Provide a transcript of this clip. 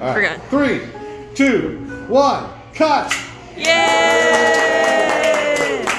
All right. Forgot. Three, two, one, cut. Yay!